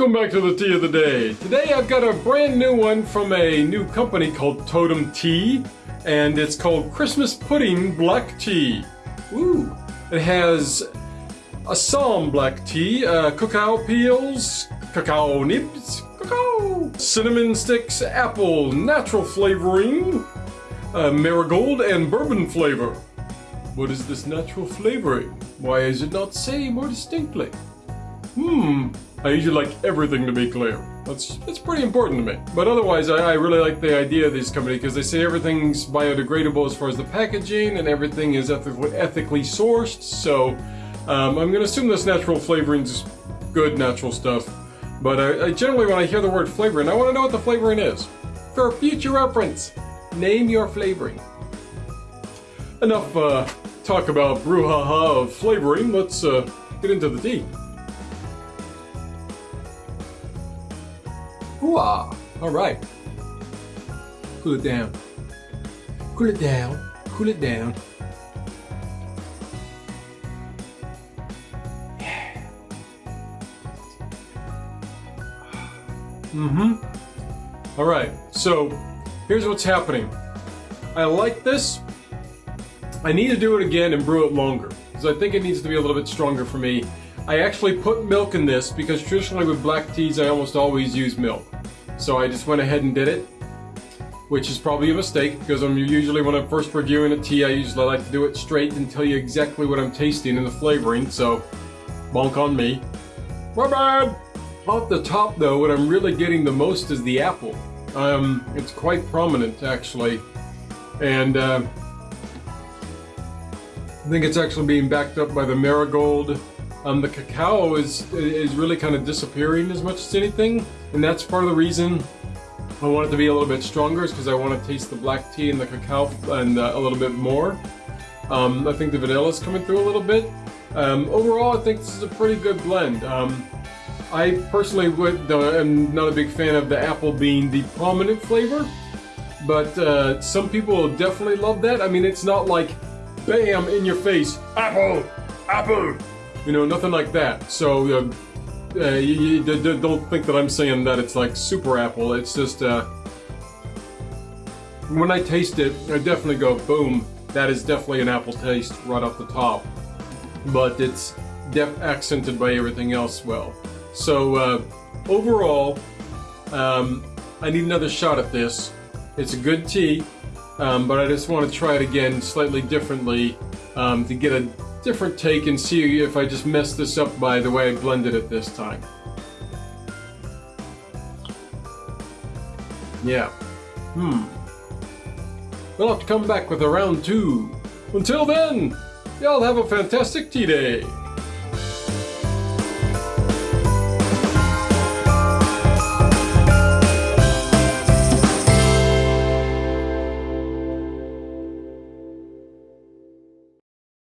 Welcome back to the tea of the day. Today I've got a brand new one from a new company called Totem Tea, and it's called Christmas Pudding Black Tea. Ooh. It has Assam black tea, uh, cacao peels, cacao nibs, cacao, cinnamon sticks, apple, natural flavoring, uh, marigold, and bourbon flavor. What is this natural flavoring? Why is it not say more distinctly? Hmm, I usually like everything to be clear. That's that's pretty important to me. But otherwise, I, I really like the idea of this company because they say everything's biodegradable as far as the packaging and everything is ethically, ethically sourced. So um, I'm going to assume this natural flavoring is good natural stuff. But I, I generally, when I hear the word flavoring, I want to know what the flavoring is. For future reference, name your flavoring. Enough uh, talk about brouhaha of flavoring. Let's uh, get into the tea. Hooah! Alright. Cool it down. Cool it down. Cool it down. Yeah. Mm-hmm. Alright, so here's what's happening. I like this. I need to do it again and brew it longer. Because I think it needs to be a little bit stronger for me. I actually put milk in this because traditionally with black teas I almost always use milk. So I just went ahead and did it, which is probably a mistake because I'm usually when I'm first reviewing a tea, I usually like to do it straight and tell you exactly what I'm tasting and the flavoring, so bonk on me. My bad! Off the top though, what I'm really getting the most is the apple. Um, it's quite prominent actually, and uh, I think it's actually being backed up by the marigold. Um, the cacao is is really kind of disappearing as much as anything. And that's part of the reason I want it to be a little bit stronger is because I want to taste the black tea and the cacao and uh, a little bit more. Um, I think the vanilla is coming through a little bit. Um, overall, I think this is a pretty good blend. Um, I personally would, am not a big fan of the apple being the prominent flavor, but uh, some people will definitely love that. I mean, it's not like, bam, in your face, apple, apple, you know, nothing like that. So uh, uh, you, you, don't think that I'm saying that it's like super apple. It's just, uh, when I taste it, I definitely go, boom, that is definitely an apple taste right off the top. But it's def accented by everything else well. So, uh, overall, um, I need another shot at this. It's a good tea, um, but I just want to try it again slightly differently um, to get a different take and see if I just messed this up by the way I blended it this time. Yeah. Hmm. We'll have to come back with a round two. Until then, y'all have a fantastic tea day.